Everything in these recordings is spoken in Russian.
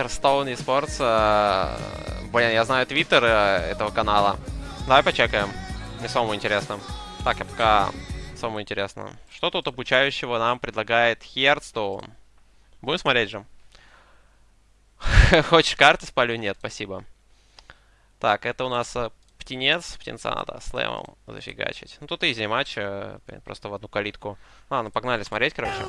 Hearthstone eSports. э, Блин, я знаю твиттер э, этого канала. Давай почекаем. Мне самому интересно. Так, я пока самому интересно. Что тут обучающего нам предлагает Hearthstone? Будем смотреть же. Хочешь карты спалю? Нет, спасибо. Так, это у нас э, птенец. Птенца надо слэмом зафигачить. Ну, тут изи матч. Просто в одну калитку. Ладно, погнали смотреть, короче.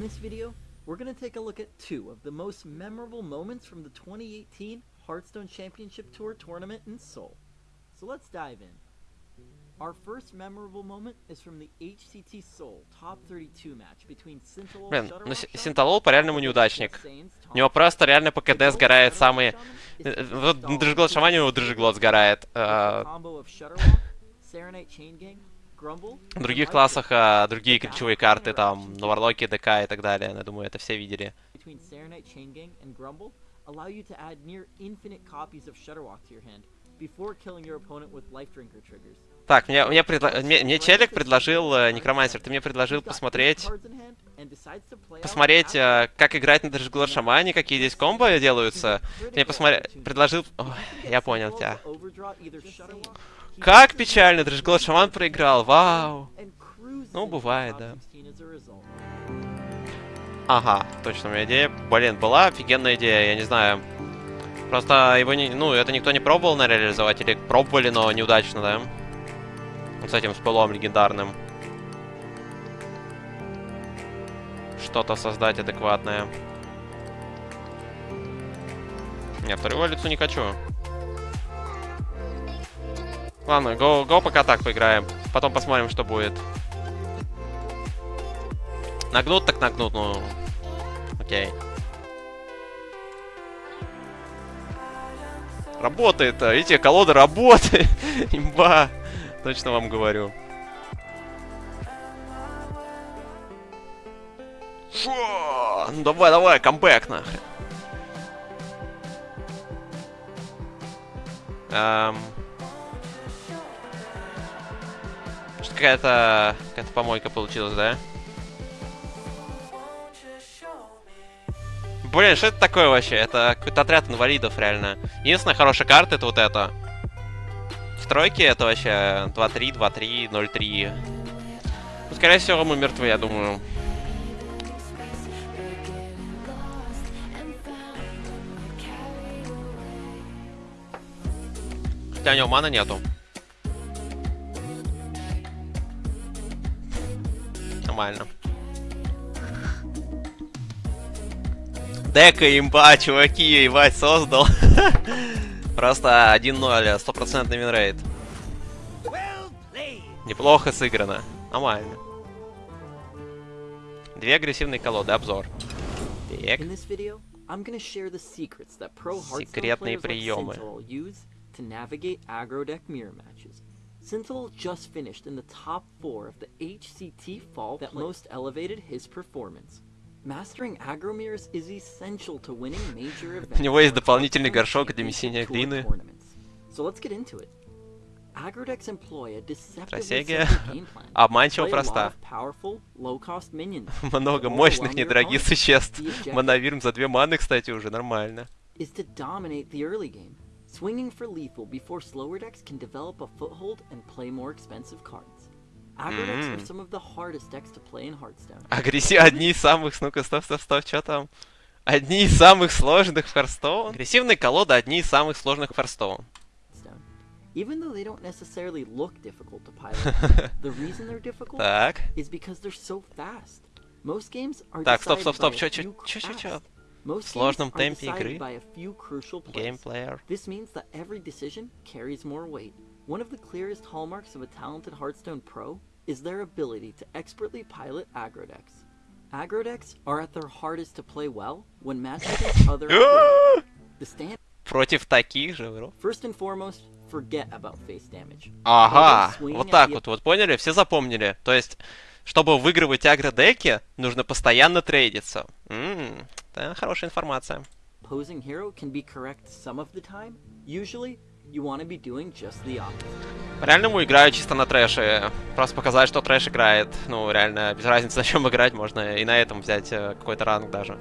In this video, we're going to take a look at two of the most memorable moments from the 2018 Hearthstone Championship Tour tournament in Seoul. So let's dive in. Our first memorable moment is from the HCT Seoul Top 32 match between Sintalol Блин, Shutterlock ну Си- Shaman Синталол по-реальному versus неудачник. Saints У него Top просто реально по The КД goal of сгорает Shutterlock самые... Shaman is Э, to Вот install Дрыжглот a Шамане у With Дрыжглот the сгорает. combo э, В других классах а, другие ключевые карты, там, на Варлоке, ДК и так далее. Я думаю, это все видели. between Serenite Chain Gang and Grumble allow you to add near infinite copies of Shutterwalk to your hand before killing your opponent with Life Drinker triggers. Так, мне, мне, предла- мне, мне челик предложил, э, Некромансер, ты мне предложил посмотреть, посмотреть, э, как играть на Дрыжглот Шамане, какие здесь комбо делаются. Мне посмотри, предложил... Ой, я понял тебя. Как печально, Дрыжглот Шаман проиграл, вау. Ну, бывает, да. Ага, точно, у меня идея, блин, была офигенная идея, я не знаю. Просто его не, ну, это никто не пробовал на реализовать, или пробовали, но неудачно, да? С этим спылом легендарным. Что-то создать адекватное. Нет, вторую лицу не хочу. Ладно, го, го пока так поиграем. Потом посмотрим, что будет. Нагнут так нагнут, ну... Окей. Работает, а, видите, колода работает. Имба. Точно вам говорю. Шо? Ну давай, давай, камбэк нахрен. Эм... Что какая-то... Какая-то помойка получилась, да? Блин, что это такое вообще? Это какой-то отряд инвалидов, реально. Единственная хорошая карта это вот эта. В тройке это вообще 2-3, 2-3, 0-3. Ну, скорее всего, мы мертвы, я думаю. Хотя у него мана нету. Нормально. Дека имба, чуваки, ебать, создал. Просто 1-0, стопроцентный винрейт. Неплохо сыграно. Нормально. Две агрессивные колоды, обзор. Так. Секретные приемы. To navigate aggro deck mirror matches. Sintalol just finished in the top four of the HCT fall that most elevated his performance. У него есть дополнительный горшок для месения глины. Стратегия обманчиво проста. Много мощных недорогих существ. Манавирм за две маны, кстати, уже нормально. is to dominate the early game, swinging for lethal before slower decks can develop a foothold and play more expensive cards. Aggro decks are Mm. some of the hardest decks to play in Hearthstone. Агрессив... Одни из самых... Ну-ка, стоп, стоп, стоп, что там? Одни из самых сложных в Hearthstone? Агрессивные колоды одни из самых сложных в Hearthstone. Even though they don't necessarily look difficult to pilot, the reason they're difficult Так. is because they're so fast. Most games are Так, стоп, стоп, стоп, чё, чё, чё, чё, чё? В сложном темпе игры. Геймплеер. This means that every decision carries more weight. One of the clearest hallmarks of a talented Hearthstone pro is their ability to expertly pilot aggro decks. Aggro decks are at their hardest to play well when matched against other. The stand Против таких же, бро. first and foremost, forget about face damage. Ага, вот так the- вот, вот поняли? Все запомнили. То есть, чтобы выигрывать агро-деки, нужно постоянно трейдиться. Ммм, да, хорошая информация. Opposing hero can be correct some of the time. Usually, you want to be doing just the opposite. Реальному играю чисто на трэше. Просто показать, что трэш играет. Ну, реально, без разницы, на чем играть, можно и на этом взять э, какой-то ранг даже.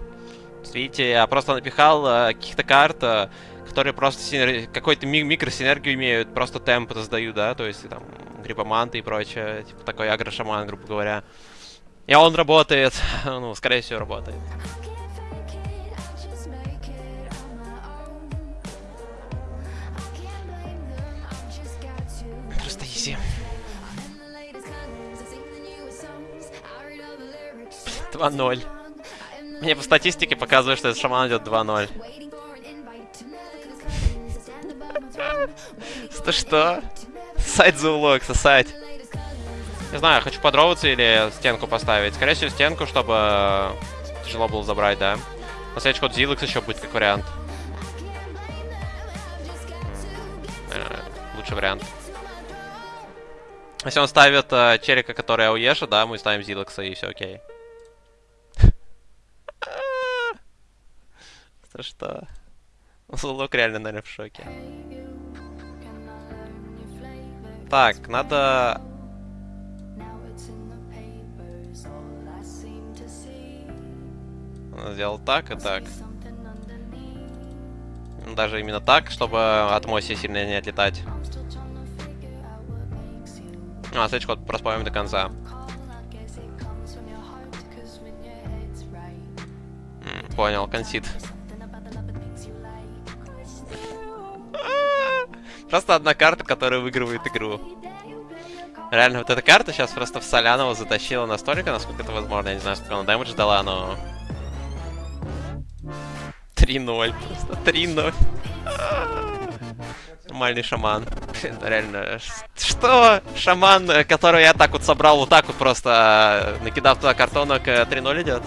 Видите, я просто напихал э, каких-то карт, э, которые просто синер... какой-то ми- микросинергию имеют, просто темп создают, да, то есть там грибоманты и прочее, типа такой агрошаман, грубо говоря. И он работает, ну, скорее всего, работает. 2-0. Мне по статистике показывает, что этот шаман идет 2-0. Что что? Сайт за улог. Не знаю, хочу подроваться или стенку поставить. Скорее всего, стенку, чтобы э, тяжело было забрать, да. На следующий ход Зиликс еще будет как вариант. Э, Лучший вариант. Если он ставит э, Черика, который ауеша, да, мы ставим Зилакса и все окей. За что? Зулок реально, наверное, в шоке. Так, надо... Сделал так и так. Даже именно так, чтобы от Моси сильно не отлетать. А, следующий ход проспамим до конца. М, Понял, консид. Просто одна карта, которая выигрывает игру. Реально, вот эта карта сейчас просто в Солянова затащила настолько, насколько это возможно. Я не знаю, сколько она дэмэдж дала, но... 3-0. Просто 3-0. Нормальный шаман. Реально... Что? Шаман, э, который я так вот собрал, вот так вот просто, э, накидав туда картонок, э, 3-0 идет?